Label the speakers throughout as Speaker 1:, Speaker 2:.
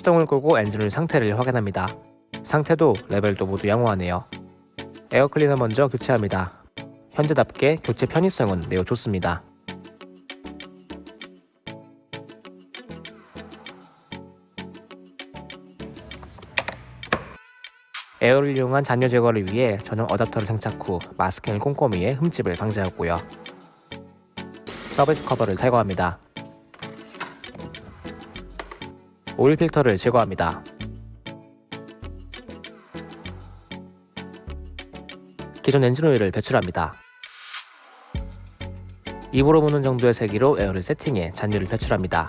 Speaker 1: 시동을 끄고 엔진오일 상태를 확인합니다. 상태도 레벨도 모두 양호하네요. 에어클리너 먼저 교체합니다. 현대답게 교체 편의성은 매우 좋습니다. 에어를 이용한 잔유 제거를 위해 전용 어댑터를 장착 후 마스킹을 꼼꼼히 해 흠집을 방지하고요. 서비스 커버를 탈거합니다. 오일 필터를 제거합니다. 기존 엔진 오일을 배출합니다. 입으로 무는 정도의 세기로 에어를 세팅해 잔유를 배출합니다.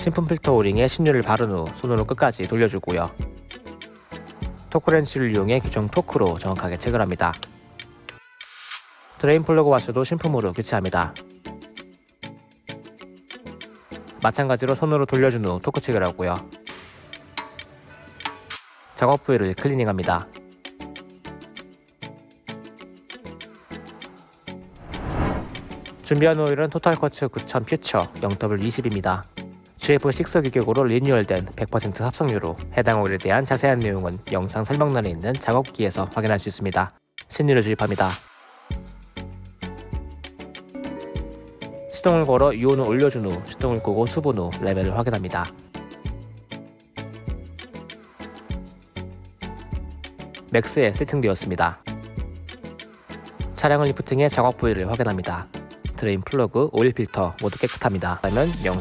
Speaker 1: 신품 필터 O링에 신유를 바른 후 손으로 끝까지 돌려주고요. 토크렌치를 이용해 규정 토크로 정확하게 체결합니다. 드레인 플러그 와셔도 신품으로 교체합니다. 마찬가지로 손으로 돌려준 후 토크 체결하고요. 작업 부위를 클리닝합니다. 준비한 오일은 Total Quartz 9000 Future 0W20입니다. GF6 규격으로 리뉴얼된 100% 합성유로 해당 오일에 대한 자세한 내용은 영상 설명란에 있는 작업기에서 확인할 수 있습니다. 신유를 주입합니다. 시동을 걸어 유온을 올려준 후 시동을 끄고 수분 후 레벨을 확인합니다. MAX에 세팅되었습니다. 차량을 리프팅해 작업 부위를 확인합니다. 드레인 플러그, 오일 필터 모두 깨끗합니다. 그러면 영상